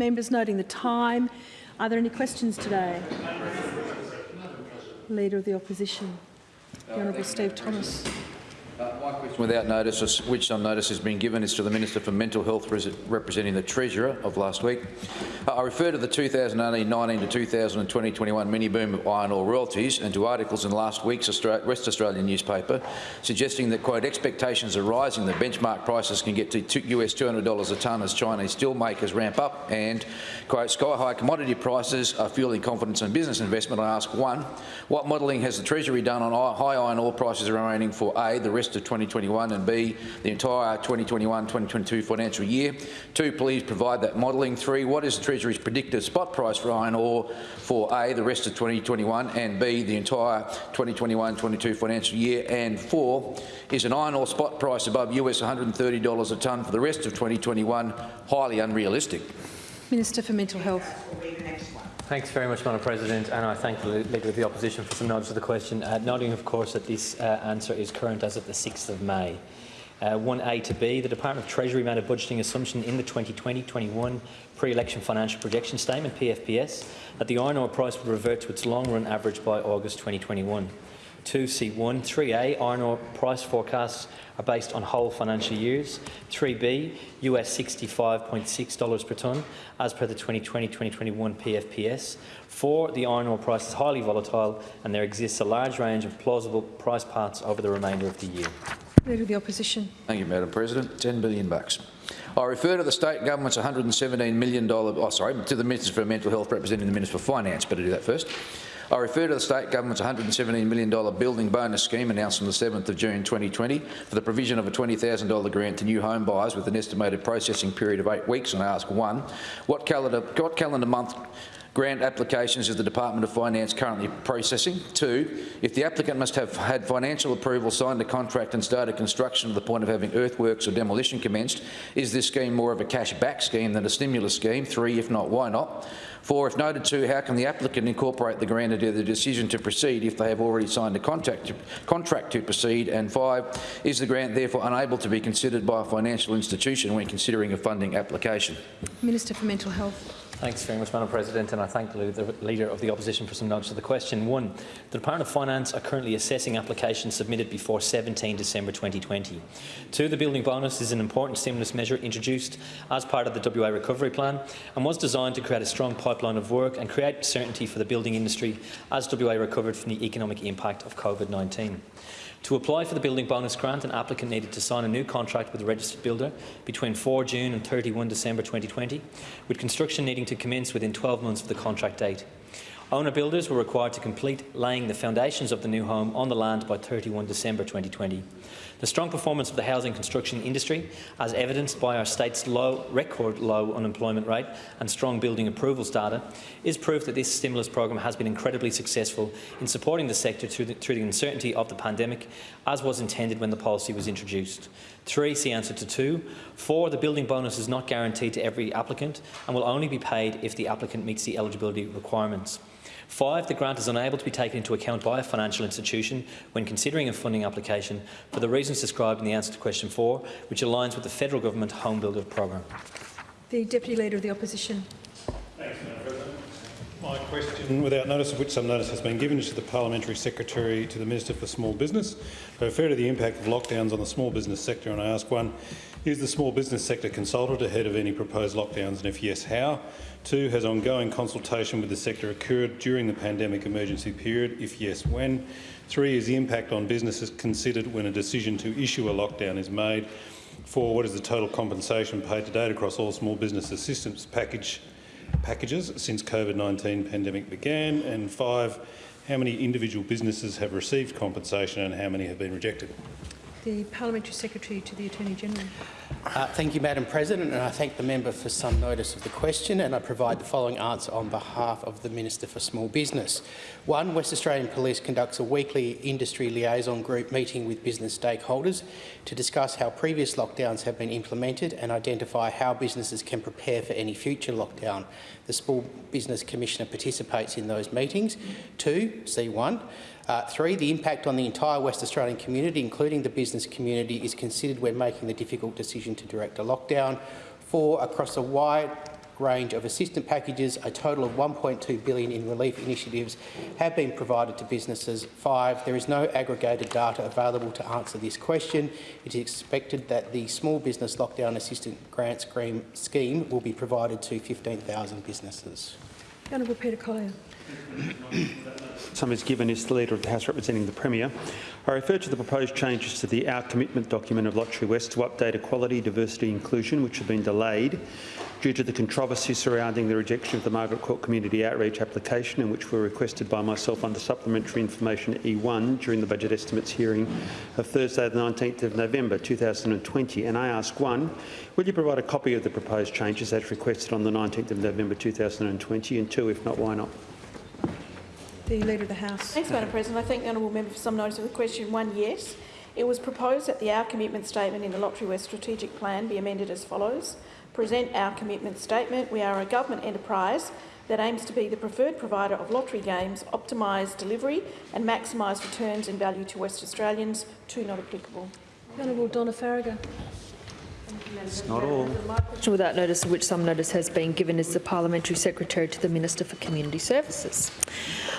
Members noting the time. Are there any questions today? Leader of the Opposition, the Honourable Steve Thomas. Question without notice, which some notice has been given, is to the Minister for Mental Health representing the Treasurer of last week. Uh, I refer to the 2019 to 2020-21 mini-boom of iron ore royalties and to articles in last week's Australia, West Australian newspaper suggesting that, quote, expectations are rising that benchmark prices can get to US $200 a tonne as Chinese steel makers ramp up and, quote, sky-high commodity prices are fueling confidence in business investment. I ask, one, what modelling has the Treasury done on high iron ore prices remaining for A, the rest of 2021 and B, the entire 2021-2022 financial year? Two, please provide that modelling. Three, what is the Treasury's predicted spot price for iron ore for A, the rest of 2021 and B, the entire 2021-22 financial year? And four, is an iron ore spot price above US $130 a tonne for the rest of 2021 highly unrealistic? Minister for Mental Health. Thanks very much, Madam President, and I thank the Leader of the Opposition for some nods to the question, uh, noting, of course, that this uh, answer is current as of the 6th of May. Uh, 1A to B, the Department of Treasury made a budgeting assumption in the 2020-21 pre-election financial projection statement, PFPS, that the iron ore price would revert to its long-run average by August 2021. 2C1, 3A, iron ore price forecasts are based on whole financial years. 3B, US $65.6 per tonne, as per the 2020-2021 PFPS. 4, the iron ore price is highly volatile and there exists a large range of plausible price paths over the remainder of the year. Leader of the Opposition. Thank you, Madam President. 10 billion bucks. I refer to the state government's $117 million, oh, sorry, to the Minister for Mental Health representing the Minister for Finance. Better do that first. I refer to the state government's $117 million building bonus scheme announced on the 7th of June 2020 for the provision of a $20,000 grant to new home buyers with an estimated processing period of eight weeks. And I ask one, what calendar, what calendar month grant applications is the Department of Finance currently processing? Two, if the applicant must have had financial approval, signed a contract and started construction to the point of having earthworks or demolition commenced, is this scheme more of a cash-back scheme than a stimulus scheme? Three, if not, why not? Four, if noted two, how can the applicant incorporate the grant into the decision to proceed if they have already signed a contract to, contract to proceed? And five, is the grant therefore unable to be considered by a financial institution when considering a funding application? Minister for Mental Health. Thanks very much, Madam President, and I thank the Leader of the Opposition for some notes to the question. One, the Department of Finance are currently assessing applications submitted before 17 December 2020. Two, the building bonus is an important stimulus measure introduced as part of the WA Recovery Plan and was designed to create a strong pipeline of work and create certainty for the building industry as WA recovered from the economic impact of COVID-19. To apply for the building bonus grant, an applicant needed to sign a new contract with a registered builder between 4 June and 31 December 2020, with construction needing to commence within 12 months of the contract date. Owner builders were required to complete laying the foundations of the new home on the land by 31 December 2020. The strong performance of the housing construction industry, as evidenced by our state's low, record low unemployment rate and strong building approvals data, is proof that this stimulus program has been incredibly successful in supporting the sector through the, through the uncertainty of the pandemic, as was intended when the policy was introduced. Three, see answer to two. Four, the building bonus is not guaranteed to every applicant and will only be paid if the applicant meets the eligibility requirements. Five, the grant is unable to be taken into account by a financial institution when considering a funding application for the reasons described in the answer to question four, which aligns with the federal government Home Builder program. The Deputy Leader of the Opposition. Thanks, Madam President. My question, without notice of which some notice has been given, is to the Parliamentary Secretary to the Minister for Small Business. I refer to the impact of lockdowns on the small business sector and I ask one, is the small business sector consulted ahead of any proposed lockdowns and if yes, how? Two, has ongoing consultation with the sector occurred during the pandemic emergency period? If yes, when? Three, is the impact on businesses considered when a decision to issue a lockdown is made? Four, what is the total compensation paid to date across all small business assistance package, packages since COVID-19 pandemic began? And five, how many individual businesses have received compensation and how many have been rejected? The Parliamentary Secretary to the Attorney-General. Uh, thank you, Madam President, and I thank the member for some notice of the question, and I provide the following answer on behalf of the Minister for Small Business. One, West Australian Police conducts a weekly industry liaison group meeting with business stakeholders to discuss how previous lockdowns have been implemented and identify how businesses can prepare for any future lockdown. The Small Business Commissioner participates in those meetings. Two, C1, uh, three, the impact on the entire West Australian community, including the business community, is considered when making the difficult decision to direct a lockdown. Four, across a wide range of assistance packages. A total of 1.2 billion in relief initiatives have been provided to businesses. Five, there is no aggregated data available to answer this question. It is expected that the Small Business Lockdown Assistance Grant scheme will be provided to 15,000 businesses. Honourable Peter Collier. Some is given is the Leader of the House representing the Premier. I refer to the proposed changes to the Our Commitment document of Lotterywest to update equality, diversity and inclusion, which have been delayed due to the controversy surrounding the rejection of the Margaret Court Community Outreach application and which were requested by myself under Supplementary Information E1 during the Budget Estimates hearing of Thursday the 19th of November 2020. And I ask one, will you provide a copy of the proposed changes as requested on the 19th of November 2020? And two, if not, why not? The Leader of the House. Thanks, Madam President. I thank the honourable member for some notice of the question. One, yes. It was proposed that the Our Commitment Statement in the Lotterywest Strategic Plan be amended as follows. Present our commitment statement. We are a government enterprise that aims to be the preferred provider of lottery games, optimise delivery and maximise returns and value to West Australians. Two not applicable. The Honourable Donna Faragher. It's not all. Without notice which some notice has been given is the Parliamentary Secretary to the Minister for Community Services.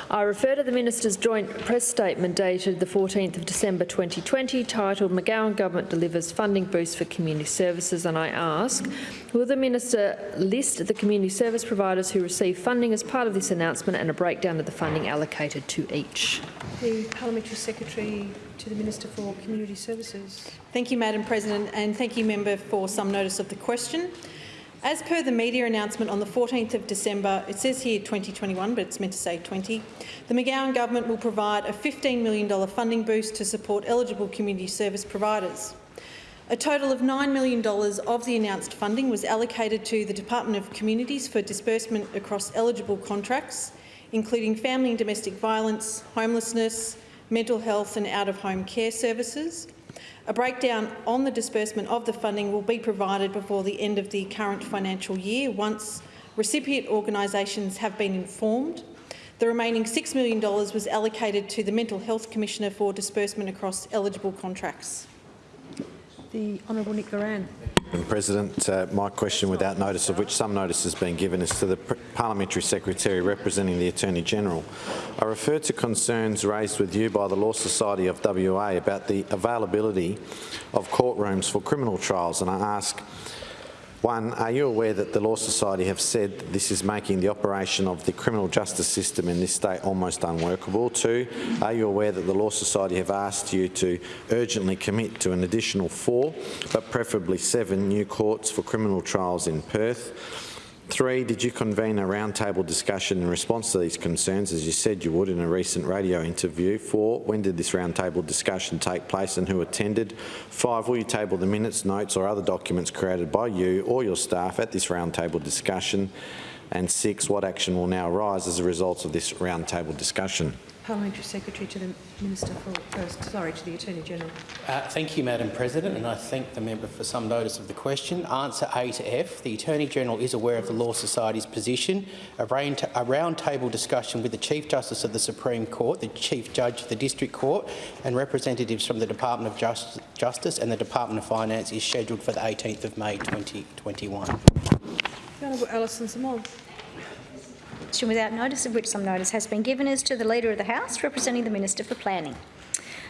I refer to the Minister's joint press statement dated the 14th of December 2020 titled McGowan Government Delivers Funding Boost for Community Services and I ask, will the Minister list the community service providers who receive funding as part of this announcement and a breakdown of the funding allocated to each? The Parliamentary Secretary to the Minister for Community Services. Thank you, Madam President, and thank you, member, for some notice of the question. As per the media announcement on the 14th of December, it says here 2021, but it's meant to say 20, the McGowan government will provide a $15 million funding boost to support eligible community service providers. A total of $9 million of the announced funding was allocated to the Department of Communities for disbursement across eligible contracts, including family and domestic violence, homelessness, mental health and out-of-home care services. A breakdown on the disbursement of the funding will be provided before the end of the current financial year once recipient organisations have been informed. The remaining $6 million was allocated to the Mental Health Commissioner for disbursement across eligible contracts. The Honourable Nick Goiran. President, uh, my question, without notice of which some notice has been given, is to the Parliamentary Secretary representing the Attorney-General. I refer to concerns raised with you by the Law Society of WA about the availability of courtrooms for criminal trials, and I ask, one, are you aware that the Law Society have said this is making the operation of the criminal justice system in this state almost unworkable? Two, are you aware that the Law Society have asked you to urgently commit to an additional four, but preferably seven, new courts for criminal trials in Perth? Three, did you convene a roundtable discussion in response to these concerns, as you said you would in a recent radio interview? Four, when did this roundtable discussion take place and who attended? Five, will you table the minutes, notes or other documents created by you or your staff at this roundtable discussion? And six, what action will now arise as a result of this roundtable discussion? Parliamentary Secretary to the Minister for, uh, sorry, to the Attorney-General. Uh, thank you, Madam President, and I thank the member for some notice of the question. Answer A to F. The Attorney-General is aware of the Law Society's position. A, round a round-table discussion with the Chief Justice of the Supreme Court, the Chief Judge of the District Court and representatives from the Department of Just Justice and the Department of Finance is scheduled for the 18th of May 2021. The Honourable Alison Xamon. Question without notice of which some notice has been given is to the Leader of the House representing the Minister for Planning.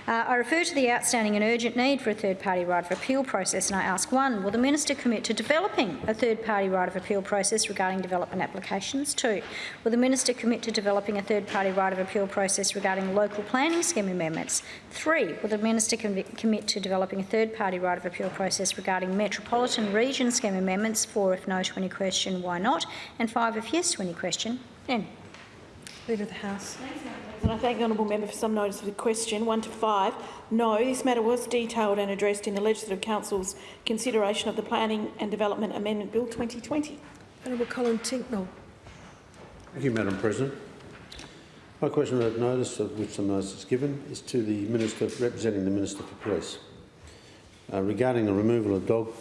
Uh, I refer to the outstanding and urgent need for a third-party right of appeal process and I ask one, will the Minister commit to developing a third-party right of appeal process regarding development applications? Two, will the Minister commit to developing a third-party right of appeal process regarding local planning scheme amendments? Three, will the Minister commit to developing a third-party right of appeal process regarding metropolitan region scheme amendments? Four, if no to any question, why not? And five, if yes to any question, then. Leader of the House. And I thank the honourable member for some notice of the question. One to five. No, this matter was detailed and addressed in the Legislative Council's consideration of the Planning and Development Amendment Bill 2020. Honourable Colin Tincknell. Thank you, Madam President. My question without notice, of which some notice is given, is to the Minister representing the Minister for Police uh, regarding the removal of dog,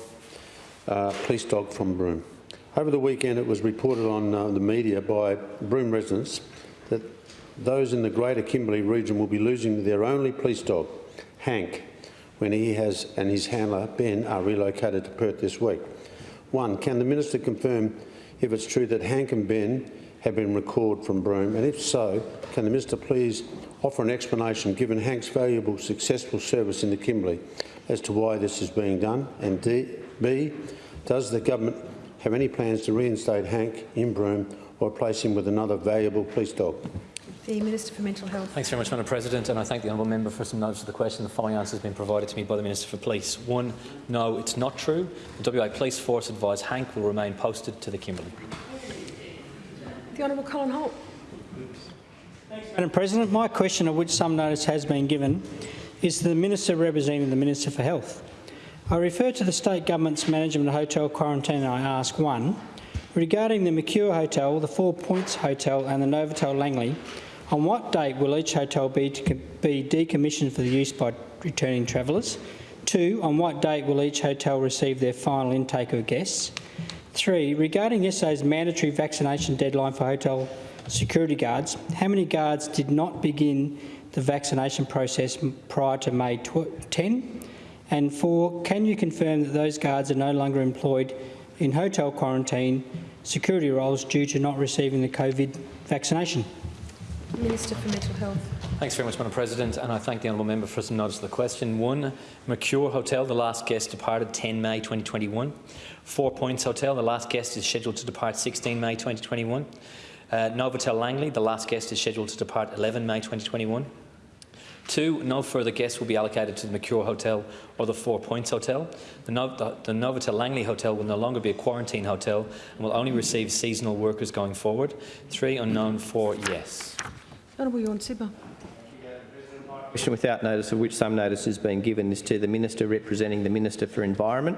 uh, police dog from Broome. Over the weekend, it was reported on uh, the media by Broome residents that those in the Greater Kimberley region will be losing their only police dog, Hank, when he has and his handler Ben are relocated to Perth this week. One, can the minister confirm if it's true that Hank and Ben have been recalled from Broome, and if so, can the Minister please offer an explanation, given Hank's valuable, successful service in the Kimberley, as to why this is being done? And D, B, does the government have any plans to reinstate Hank in Broome or replace him with another valuable police dog? The Minister for Mental Health. Thanks very much, Madam President, and I thank the honourable member for some notes of the question. The following answer has been provided to me by the Minister for Police. One, no, it's not true. The WA Police Force advised Hank will remain posted to the Kimberley. The Honourable Colin Holt. Madam President, my question, of which some notice has been given, is to the Minister representing the Minister for Health. I refer to the State Government's management of hotel quarantine and I ask one, regarding the Mercure Hotel, the Four Points Hotel and the Novotel Langley, on what date will each hotel be, be decommissioned for the use by returning travellers? Two, on what date will each hotel receive their final intake of guests? Three, regarding yesterday's mandatory vaccination deadline for hotel security guards, how many guards did not begin the vaccination process prior to May 10? And four, can you confirm that those guards are no longer employed in hotel quarantine security roles due to not receiving the COVID vaccination? Minister for Mental Health. Thanks very much, Madam President, and I thank the honourable member for some notice of the question. One, Mercure Hotel, the last guest departed 10 May 2021. Four Points Hotel, the last guest is scheduled to depart 16 May 2021. Uh, Novotel Langley, the last guest is scheduled to depart 11 May 2021. Two, no further guests will be allocated to the Mercure Hotel or the Four Points Hotel. The, no the, the Novotel Langley Hotel will no longer be a quarantine hotel and will only receive seasonal workers going forward. Three, unknown. Four, yes. Honourable Tjorn Sibma. Question without notice of which some notice has been given is to the Minister representing the Minister for Environment.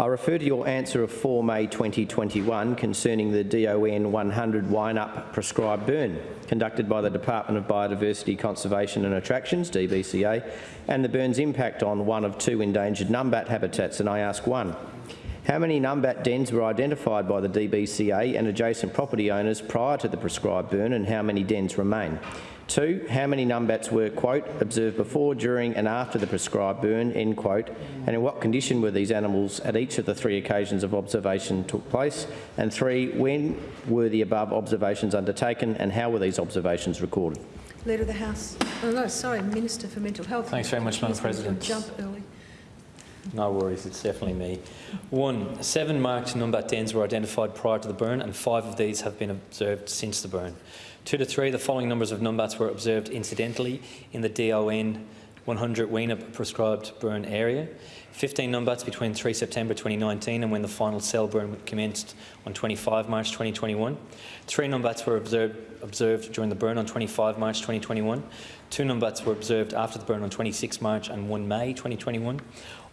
I refer to your answer of 4 May 2021 concerning the DON 100 Wine-Up prescribed burn conducted by the Department of Biodiversity, Conservation and Attractions, DBCA, and the burn's impact on one of two endangered numbat habitats. And I ask one, how many numbat dens were identified by the DBCA and adjacent property owners prior to the prescribed burn and how many dens remain? Two, how many numbats were, quote, observed before, during and after the prescribed burn, end quote, and in what condition were these animals at each of the three occasions of observation took place? And three, when were the above observations undertaken and how were these observations recorded? Leader of the House. Oh, no, sorry, Minister for Mental Health. Thanks very much, Madam He's going to President. Jump early. No worries, it's definitely me. One, seven marked numbat dens were identified prior to the burn and five of these have been observed since the burn. Two to three, the following numbers of numbats were observed incidentally in the DON 100 Weenup prescribed burn area. 15 numbats between 3 September 2019 and when the final cell burn commenced on 25 March 2021. Three numbats were observed, observed during the burn on 25 March 2021. Two numbats were observed after the burn on 26 March and 1 May 2021.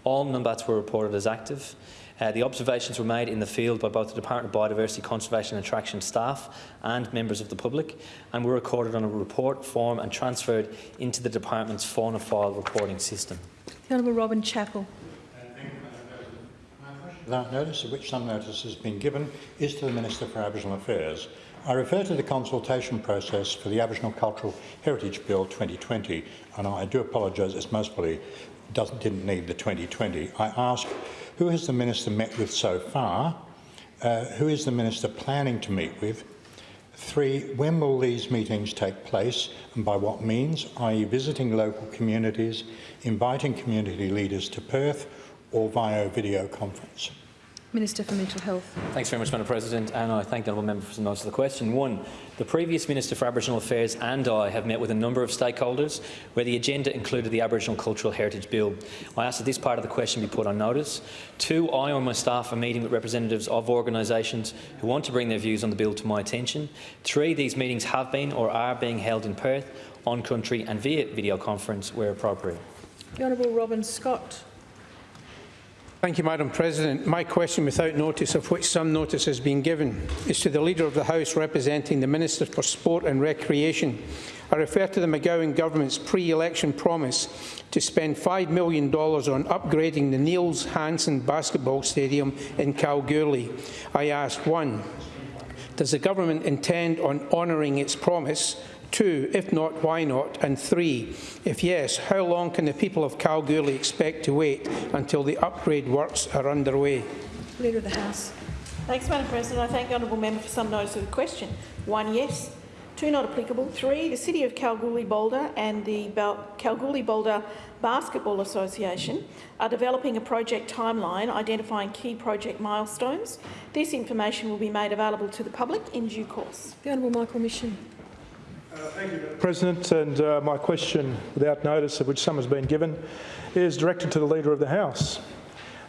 All numbats were reported as active. Uh, the observations were made in the field by both the Department of Biodiversity, Conservation and Attraction staff and members of the public and were recorded on a report form and transferred into the department's fauna file reporting system. The Honourable Robin Chapple. Without notice, of which some notice has been given, is to the Minister for Aboriginal Affairs. I refer to the consultation process for the Aboriginal Cultural Heritage Bill 2020, and I do apologise, it's most probably doesn't, didn't need the 2020. I ask, who has the Minister met with so far? Uh, who is the Minister planning to meet with? Three, when will these meetings take place and by what means, i.e. visiting local communities, inviting community leaders to Perth or via video conference? Minister for Mental Health. Thanks very much, Madam President, and I thank the honourable member for some notes of the question. One, the previous Minister for Aboriginal Affairs and I have met with a number of stakeholders where the agenda included the Aboriginal Cultural Heritage Bill. I ask that this part of the question be put on notice. Two, I or my staff are meeting with representatives of organisations who want to bring their views on the bill to my attention. Three, these meetings have been or are being held in Perth, on country and via video conference where appropriate. The Honourable Robin Scott. Thank you, Madam President. My question, without notice of which some notice has been given, is to the Leader of the House representing the Minister for Sport and Recreation. I refer to the McGowan Government's pre-election promise to spend $5 million on upgrading the Niels Hansen Basketball Stadium in Kalgoorlie. I ask, one, does the Government intend on honouring its promise? Two, if not, why not? And three, if yes, how long can the people of Kalgoorlie expect to wait until the upgrade works are underway? Leader of the House. Thanks, Madam President. I thank the honourable member for some notice of the question. One, yes. Two, not applicable. Three, the City of Kalgoorlie-Boulder and the Bal- Kalgoorlie-Boulder Basketball Association are developing a project timeline identifying key project milestones. This information will be made available to the public in due course. The Honourable Michael Mischin. President, and uh, my question, without notice of which some has been given, is directed to the Leader of the House.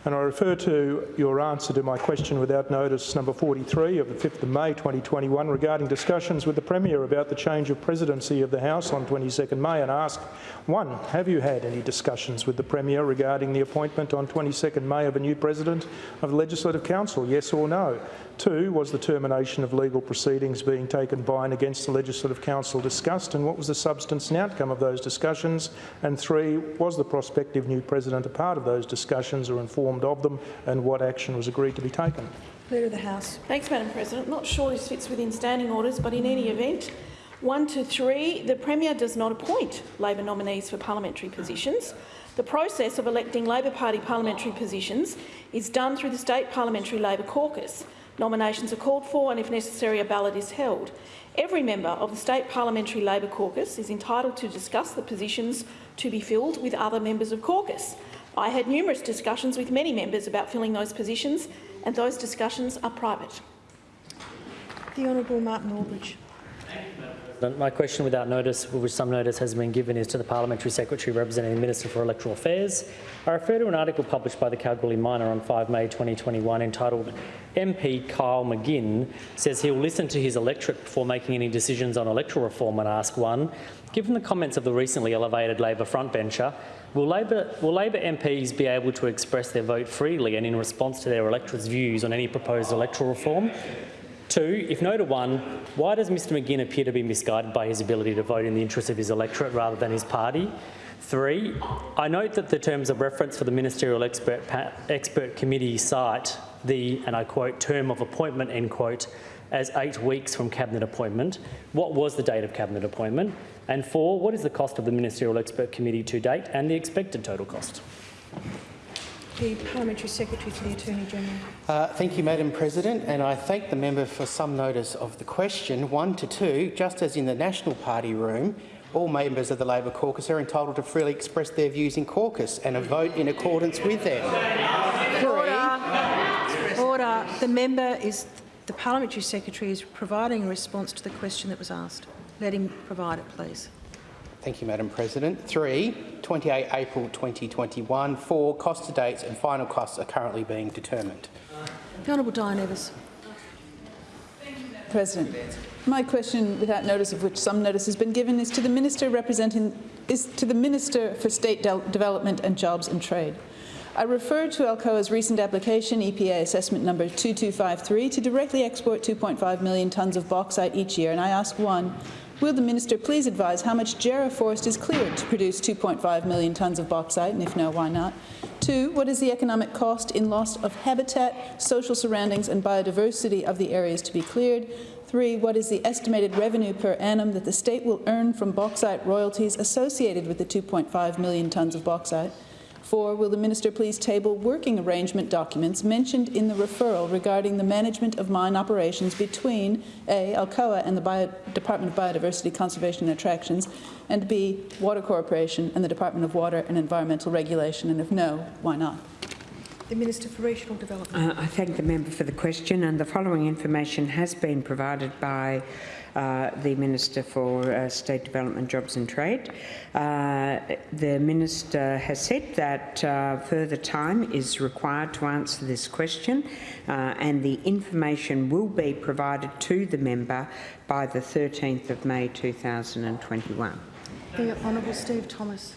And I refer to your answer to my question without notice number 43 of the 5th of May 2021 regarding discussions with the Premier about the change of presidency of the House on 22nd May and ask, one, have you had any discussions with the Premier regarding the appointment on 22nd May of a new President of the Legislative Council, yes or no? Two, was the termination of legal proceedings being taken by and against the Legislative Council discussed and what was the substance and outcome of those discussions? And three, was the prospective new President a part of those discussions or informed of them and what action was agreed to be taken? Leader of the House. Thanks, Madam President. Not sure this fits within standing orders, but in any event, one to three, the Premier does not appoint Labor nominees for parliamentary positions. The process of electing Labor Party parliamentary positions is done through the State Parliamentary Labor Caucus. Nominations are called for and, if necessary, a ballot is held. Every member of the State Parliamentary Labor Caucus is entitled to discuss the positions to be filled with other members of caucus. I had numerous discussions with many members about filling those positions, and those discussions are private. The Honourable Martin Aldridge. My question without notice, which some notice has been given, is to the Parliamentary Secretary representing the Minister for Electoral Affairs. I refer to an article published by the Kalgoorlie Miner on 5 May 2021 entitled MP Kyle McGinn says he will listen to his electorate before making any decisions on electoral reform and ask one, given the comments of the recently elevated Labor frontbencher, will Labor, will Labor MPs be able to express their vote freely and in response to their electorate's views on any proposed electoral reform? Two, if no to one, why does Mr McGinn appear to be misguided by his ability to vote in the interest of his electorate rather than his party? Three, I note that the terms of reference for the Ministerial Expert, expert Committee cite the, and I quote, term of appointment, end quote, as eight weeks from Cabinet appointment. What was the date of Cabinet appointment? And four, what is the cost of the Ministerial Expert Committee to date and the expected total cost? The Parliamentary Secretary to the Attorney General. Uh, thank you, Madam President, and I thank the member for some notice of the question. One to two, just as in the National Party room, all members of the Labor caucus are entitled to freely express their views in caucus and a vote in accordance with them. Order. Order. The member is the Parliamentary Secretary is providing a response to the question that was asked. Let him provide it, please. Thank you, Madam President. Three, 28 April 2021. Four, cost to dates and final costs are currently being determined. The Honourable Diane Evers. President, my question, without notice of which some notice has been given, is to the Minister representing is to the Minister for State De Development and Jobs and Trade. I refer to Alcoa's recent application, EPA assessment number 2253, to directly export 2.5 million tonnes of bauxite each year, and I ask one, Will the minister please advise how much Jarrah forest is cleared to produce 2.5 million tonnes of bauxite, and if no, why not? Two, what is the economic cost in loss of habitat, social surroundings and biodiversity of the areas to be cleared? Three, what is the estimated revenue per annum that the state will earn from bauxite royalties associated with the 2.5 million tonnes of bauxite? Four, will the minister please table working arrangement documents mentioned in the referral regarding the management of mine operations between A. Alcoa and the Bio Department of Biodiversity, Conservation and Attractions, and B. Water Corporation and the Department of Water and Environmental Regulation, and if no, why not? The Minister for Regional Development. Uh, I thank the member for the question, and the following information has been provided by uh, the Minister for uh, State Development, Jobs and Trade. Uh, the Minister has said that uh, further time is required to answer this question uh, and the information will be provided to the member by the 13th of May 2021. The Honourable Steve Thomas.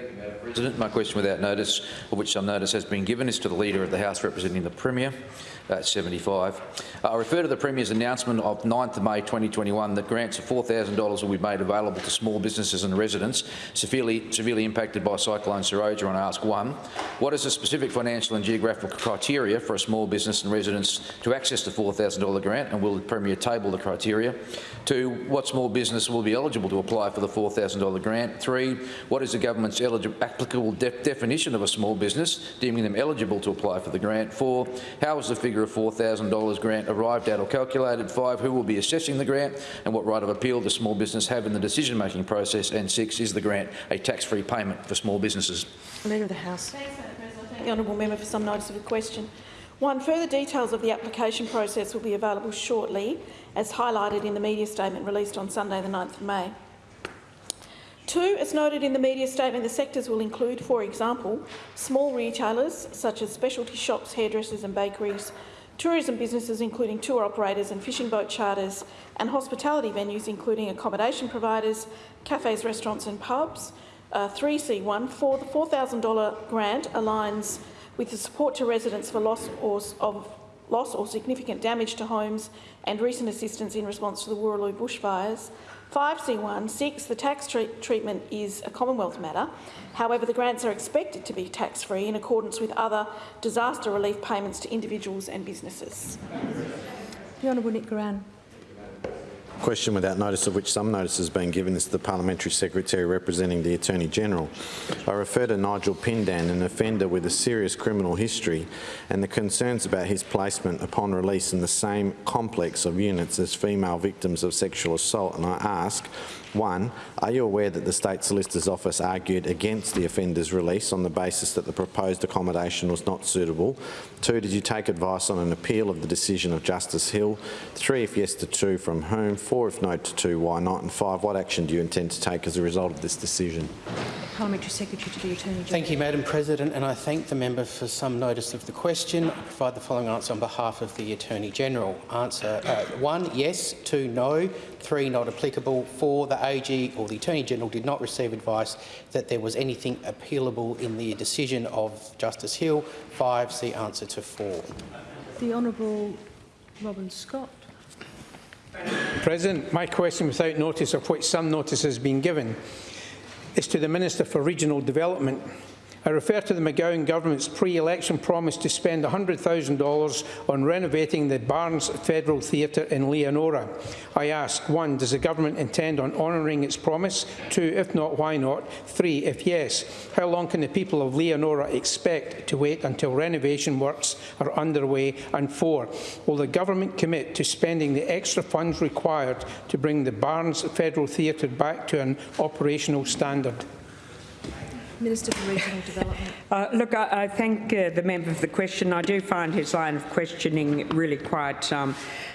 Thank you, Madam President. My question without notice, of which some notice has been given, is to the Leader of the House representing the Premier. Uh, 75. Uh, I refer to the Premier's announcement of 9th of May 2021 that grants of $4,000 will be made available to small businesses and residents severely, severely impacted by Cyclone Seroja and ask one, what is the specific financial and geographical criteria for a small business and residents to access the $4,000 grant and will the Premier table the criteria? Two, what small business will be eligible to apply for the $4,000 grant? Three, what is the government's applicable de definition of a small business, deeming them eligible to apply for the grant. Four, how was the figure of $4,000 grant arrived at or calculated? Five, who will be assessing the grant and what right of appeal does small business have in the decision-making process? And six, is the grant a tax-free payment for small businesses? Leader of the House. Thanks, Madam President. Thank the honourable member for some notice of the question. One, further details of the application process will be available shortly, as highlighted in the media statement released on Sunday the 9th of May. Two, as noted in the media statement, the sectors will include, for example, small retailers such as specialty shops, hairdressers and bakeries, tourism businesses including tour operators and fishing boat charters, and hospitality venues including accommodation providers, cafes, restaurants and pubs. Uh, 3C1, for the $4,000 grant aligns with the support to residents for loss or, of loss or significant damage to homes and recent assistance in response to the Wooroloo bushfires. 5C1, 6, the tax treat treatment is a Commonwealth matter. However, the grants are expected to be tax-free in accordance with other disaster relief payments to individuals and businesses. The Honourable Nick. Question without notice of which some notice has been given is to the Parliamentary Secretary representing the Attorney-General. I refer to Nigel Pindan, an offender with a serious criminal history, and the concerns about his placement upon release in the same complex of units as female victims of sexual assault. And I ask, one, are you aware that the State Solicitor's Office argued against the offender's release on the basis that the proposed accommodation was not suitable? Two, did you take advice on an appeal of the decision of Justice Hill? Three, if yes to two, from whom? Four, if no to two, why not? And five, what action do you intend to take as a result of this decision? Parliamentary Secretary to the Attorney General. Thank you, Madam President, and I thank the member for some notice of the question. I provide the following answer on behalf of the Attorney General. Answer uh, one, yes. Two, no. Three, not applicable. Four, the AG or the Attorney-General did not receive advice that there was anything appealable in the decision of Justice Hill. Five, see answer to four. The Honourable Robin Scott. President, my question without notice, of which some notice has been given, is to the Minister for Regional Development. I refer to the McGowan Government's pre-election promise to spend $100,000 on renovating the Barnes Federal Theatre in Leonora. I ask, one, does the Government intend on honouring its promise? Two, if not, why not? Three, if yes, how long can the people of Leonora expect to wait until renovation works are underway? And four, will the Government commit to spending the extra funds required to bring the Barnes Federal Theatre back to an operational standard? Minister for Regional Development. Uh, look, I, I thank uh, the member for the question. I do find his line of questioning really quite um,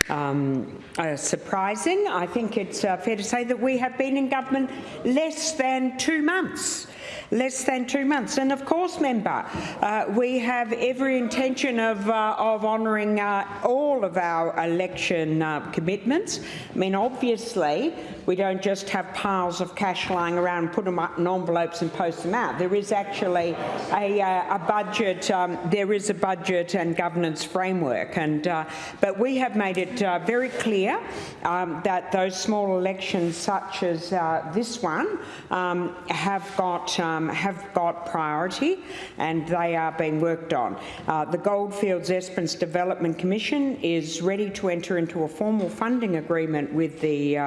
um, uh, surprising. I think it's uh, fair to say that we have been in government less than two months less than two months. And of course, member, uh, we have every intention of, uh, of honouring uh, all of our election uh, commitments. I mean, obviously, we don't just have piles of cash lying around, put them up in envelopes and post them out. There is actually a, uh, a budget. Um, there is a budget and governance framework, and uh, but we have made it very clear um, that those small elections, such as this one, um, have got um, have got priority and they are being worked on. Uh, the Goldfields Esperance Development Commission is ready to enter into a formal funding agreement with the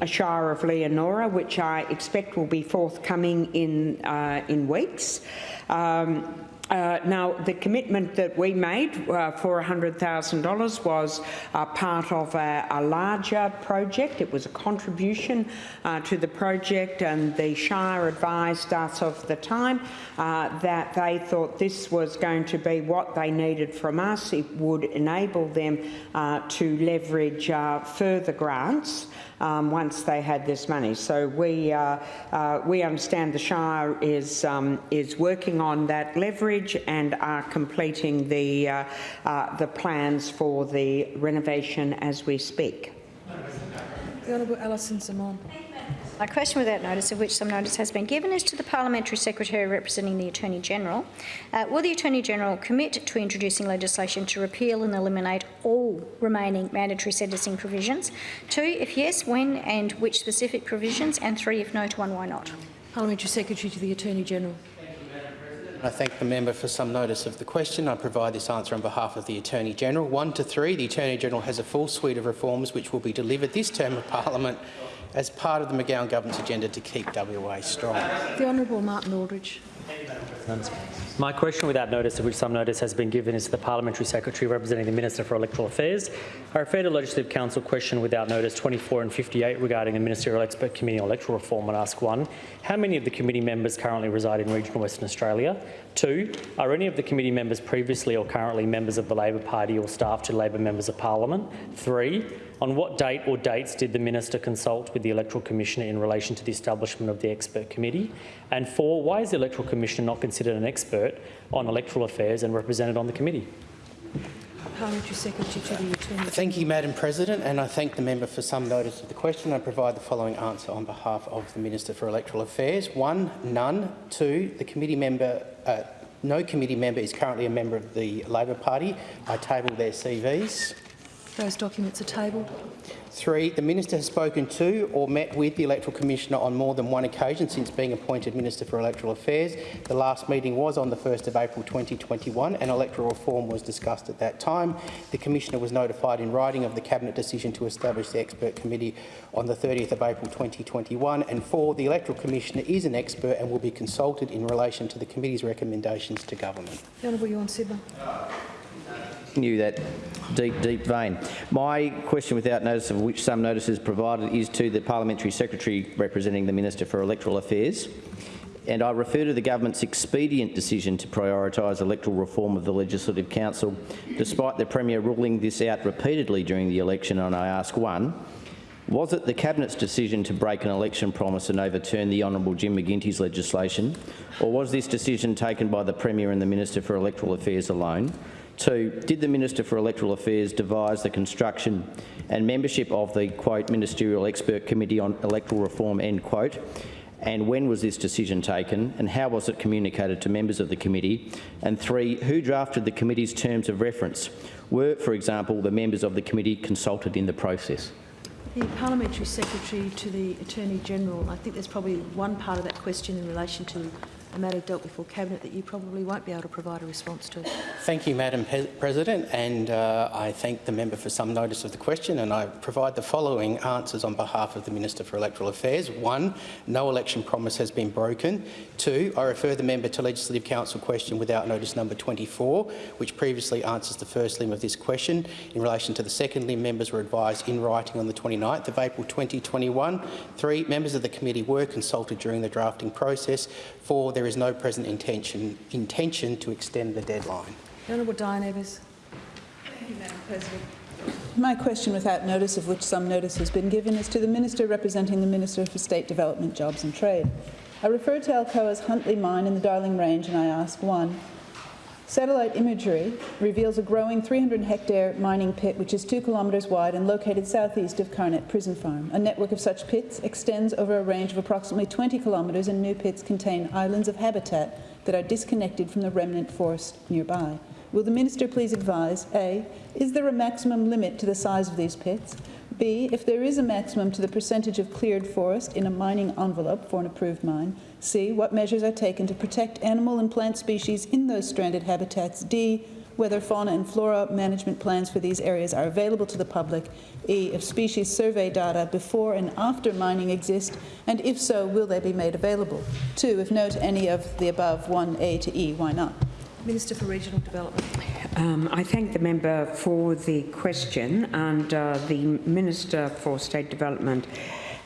uh, Shire of Leonora, which I expect will be forthcoming in, uh, in weeks. Um, uh, now, the commitment that we made uh, for $100,000 was uh, part of a, a, larger project. It was a contribution uh, to the project, and the Shire advised us of the time uh, that they thought this was going to be what they needed from us. It would enable them uh, to leverage further grants um, once they had this money. So we uh, uh, we understand the Shire is um, is working on that leverage and are completing the uh, uh the plans for the renovation as we speak. The Honourable Alison Xamon. My question without notice, of which some notice has been given, is to the Parliamentary Secretary representing the Attorney General. Uh, will the Attorney General commit to introducing legislation to repeal and eliminate all remaining mandatory sentencing provisions? Two, if yes, when and which specific provisions? And three, if no to one, why not? Parliamentary Secretary to the Attorney General. I thank the member for some notice of the question. I provide this answer on behalf of the Attorney-General. One to three, the Attorney-General has a full suite of reforms which will be delivered this term of parliament as part of the McGowan government's agenda to keep WA strong. The Honourable Martin Aldridge. My question without notice, of which some notice has been given, is to the Parliamentary Secretary representing the Minister for Electoral Affairs. I refer to Legislative Council question without notice 24 and 58 regarding the Ministerial Expert Committee on Electoral Reform and ask one, how many of the committee members currently reside in regional Western Australia? Two, are any of the committee members previously or currently members of the Labor Party or staff to Labor members of Parliament? Three, on what date or dates did the Minister consult with the Electoral Commissioner in relation to the establishment of the Expert Committee? And four, why is the Electoral Commissioner not considered an expert on electoral affairs and represented on the committee? Parliamentary Secretary to the Attorney Thank you, Madam President, and I thank the member for some notice of the question. I provide the following answer on behalf of the Minister for Electoral Affairs. One, none. Two, the committee member, uh, no committee member is currently a member of the Labor Party. I table their CVs. Those documents are tabled. Three, the minister has spoken to or met with the Electoral Commissioner on more than one occasion since being appointed Minister for Electoral Affairs. The last meeting was on the 1st of April 2021 and electoral reform was discussed at that time. The Commissioner was notified in writing of the Cabinet decision to establish the Expert Committee on the 30th of April 2021. And four, the Electoral Commissioner is an expert and will be consulted in relation to the Committee's recommendations to Government. The Honourable Tjorn. Continue that deep, deep vein. My question without notice of which some notice is provided is to the Parliamentary Secretary representing the Minister for Electoral Affairs. And I refer to the government's expedient decision to prioritise electoral reform of the Legislative Council, despite the Premier ruling this out repeatedly during the election, and I ask one, was it the Cabinet's decision to break an election promise and overturn the Honourable Jim McGinty's legislation, or was this decision taken by the Premier and the Minister for Electoral Affairs alone? Two, did the Minister for Electoral Affairs devise the construction and membership of the, quote, Ministerial Expert Committee on Electoral Reform, end quote, and when was this decision taken and how was it communicated to members of the committee? And three, who drafted the committee's terms of reference? Were, for example, the members of the committee consulted in the process? The Parliamentary Secretary to the Attorney-General, I think there's probably one part of that question in relation to a matter dealt before Cabinet that you probably won't be able to provide a response to. Thank you, Madam Pe President, and uh, I thank the member for some notice of the question and I provide the following answers on behalf of the Minister for Electoral Affairs. One, no election promise has been broken. Two, I refer the member to Legislative Council question without notice number 24, which previously answers the first limb of this question. In relation to the second limb, members were advised in writing on the 29th of April 2021. Three, members of the committee were consulted during the drafting process. Four, there is no present intention, intention to extend the deadline. The Honourable Diane Evers. Thank you, Madam President. My question without notice, of which some notice has been given, is to the Minister representing the Minister for State Development, Jobs and Trade. I refer to Alcoa's Huntley Mine in the Darling Range and I ask one. Satellite imagery reveals a growing 300-hectare mining pit which is 2 kilometres wide and located southeast of Karnet Prison Farm. A network of such pits extends over a range of approximately 20 kilometres and new pits contain islands of habitat that are disconnected from the remnant forest nearby. Will the Minister please advise, A, is there a maximum limit to the size of these pits? B, if there is a maximum to the percentage of cleared forest in a mining envelope for an approved mine. C, what measures are taken to protect animal and plant species in those stranded habitats. D, whether fauna and flora management plans for these areas are available to the public. E, if species survey data before and after mining exist, and if so, will they be made available? Two, if no to any of the above, 1A to E, why not? Minister for Regional Development. Um, I thank the member for the question and uh, the Minister for State Development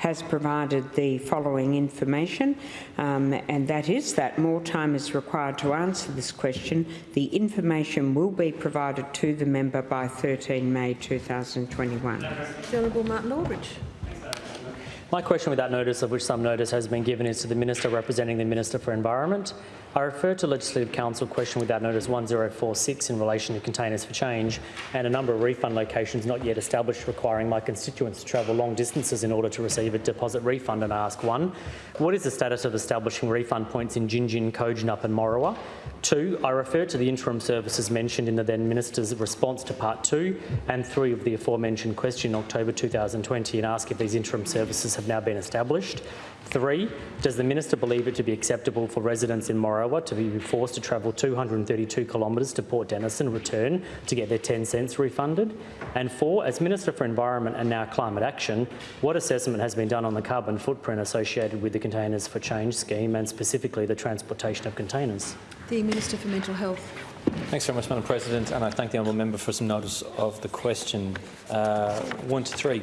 has provided the following information, um, and that is that more time is required to answer this question. The information will be provided to the member by 13 May 2021. The Honourable Martin Aldridge. My question without notice, of which some notice has been given, is to the Minister representing the Minister for Environment. I refer to Legislative Council question without notice 1046 in relation to containers for change and a number of refund locations not yet established requiring my constituents to travel long distances in order to receive a deposit refund. And I ask one, what is the status of establishing refund points in Gingin, Kojonup and Morawa? Two, I refer to the interim services mentioned in the then Minister's response to Part 2 and 3 of the aforementioned question in October 2020 and ask if these interim services have now been established. Three, does the Minister believe it to be acceptable for residents in Morawa to be forced to travel 232 kilometres to Port Denison return to get their 10 cents refunded? And four, as Minister for Environment and now Climate Action, what assessment has been done on the carbon footprint associated with the Containers for Change scheme and specifically the transportation of containers? The Minister for Mental Health. Thanks very much, Madam President, and I thank the honourable member for some notice of the question. Uh, one to three.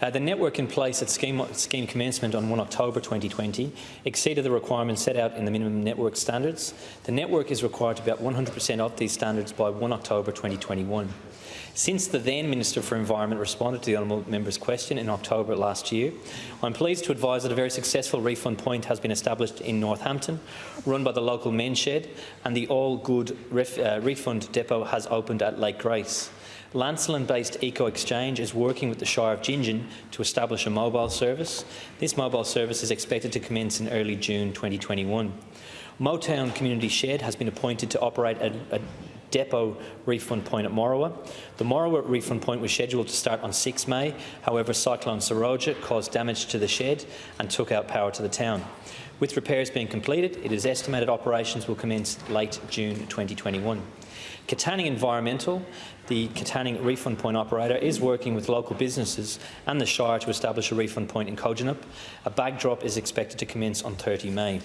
Uh, the network in place at scheme, scheme commencement on 1 October 2020 exceeded the requirements set out in the minimum network standards. The network is required to be at 100% of these standards by 1 October 2021. Since the then Minister for Environment responded to the honourable member's question in October last year, I'm pleased to advise that a very successful refund point has been established in Northampton, run by the local men's shed, and the All Good ref, uh, Refund Depot has opened at Lake Grace. Lancelin-based Eco Exchange is working with the Shire of Gingin to establish a mobile service. This mobile service is expected to commence in early June 2021. Motown Community Shed has been appointed to operate a, a depot refund point at Morawa. The Morawa refund point was scheduled to start on 6 May, however Cyclone Seroja caused damage to the shed and took out power to the town. With repairs being completed, it is estimated operations will commence late June 2021. Katanning Environmental, the Katanning refund point operator, is working with local businesses and the Shire to establish a refund point in Kojonup. A bag drop is expected to commence on 30 May.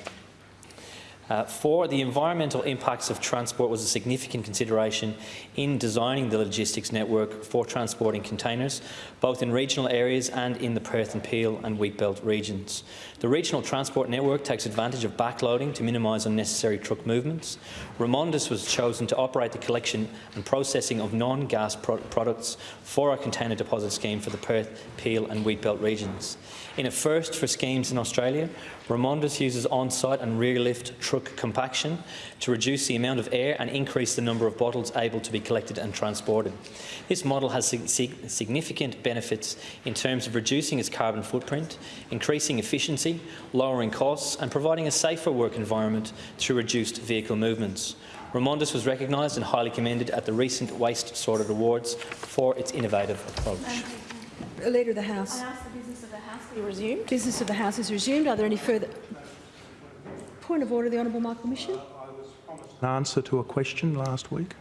Uh, four, the environmental impacts of transport was a significant consideration in designing the logistics network for transporting containers, both in regional areas and in the Perth and Peel and Wheatbelt regions. The regional transport network takes advantage of backloading to minimise unnecessary truck movements. Remondis was chosen to operate the collection and processing of non-gas pro products for our container deposit scheme for the Perth, Peel and Wheatbelt regions. In a first for schemes in Australia, Remondis uses on-site and rear-lift truck compaction to reduce the amount of air and increase the number of bottles able to be collected and transported. This model has sig significant benefits in terms of reducing its carbon footprint, increasing efficiency, lowering costs and providing a safer work environment through reduced vehicle movements. Remondis was recognised and highly commended at the recent Waste Sorted Awards for its innovative approach. Leader of the House. I ask the business of the House be resumed. Business of the House is resumed. Are there any further... Point of order, the Honourable Michael Mischin. An answer to a question last week.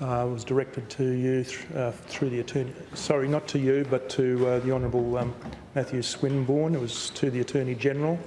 Uh, was directed to you th uh, through the attorney. Sorry, not to you, but to uh, the Honourable um, Matthew Swinbourn. It was to the Attorney General,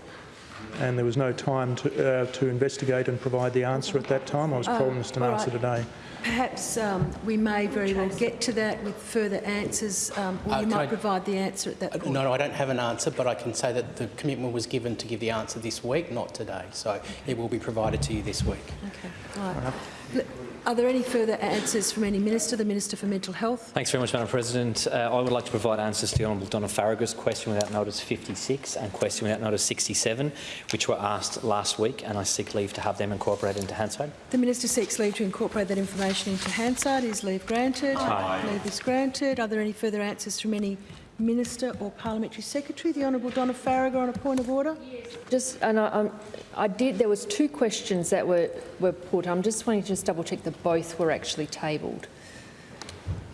and there was no time to uh, to investigate and provide the answer at that time. I was Oh, promised an all answer right. today. Perhaps um, we may very well get to that with further answers, um, or Uh, you might I- provide the answer at that Uh, point. No, no, I don't have an answer, but I can say that the commitment was given to give the answer this week, not today. So it will be provided to you this week. Okay. All right. L- Are there any further answers from any minister? The Minister for Mental Health. Thanks very much, Madam President. Uh, I would like to provide answers to the Honourable Donna Faragher's question without notice 56 and question without notice 67, which were asked last week, and I seek leave to have them incorporated into Hansard. The Minister seeks leave to incorporate that information into Hansard. Is leave granted? Aye. Leave is granted. Are there any further answers from any minister or parliamentary secretary? The Honourable Donna Faragher on a point of order. Just, and I, um, I did, there was two questions that were, were put. I'm just wanting to just double check that both were actually tabled.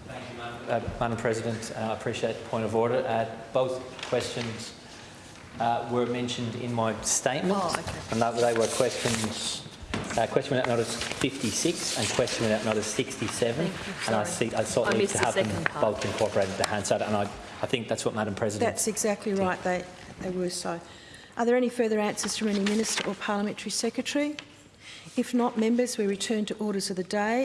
Thank Uh, Madam President, uh, I appreciate the point of order. Uh, both questions uh, were mentioned in my statement, Oh, okay. and that they were questions. Uh, question without notice 56 and question without notice 67, and I, sorry. see, I sought I leave to have them part. both incorporated into Hansard, and I, I think that's what Madam President That's exactly right. They, they were so. Are there any further answers from any minister or parliamentary secretary? If not, members, we return to orders of the day.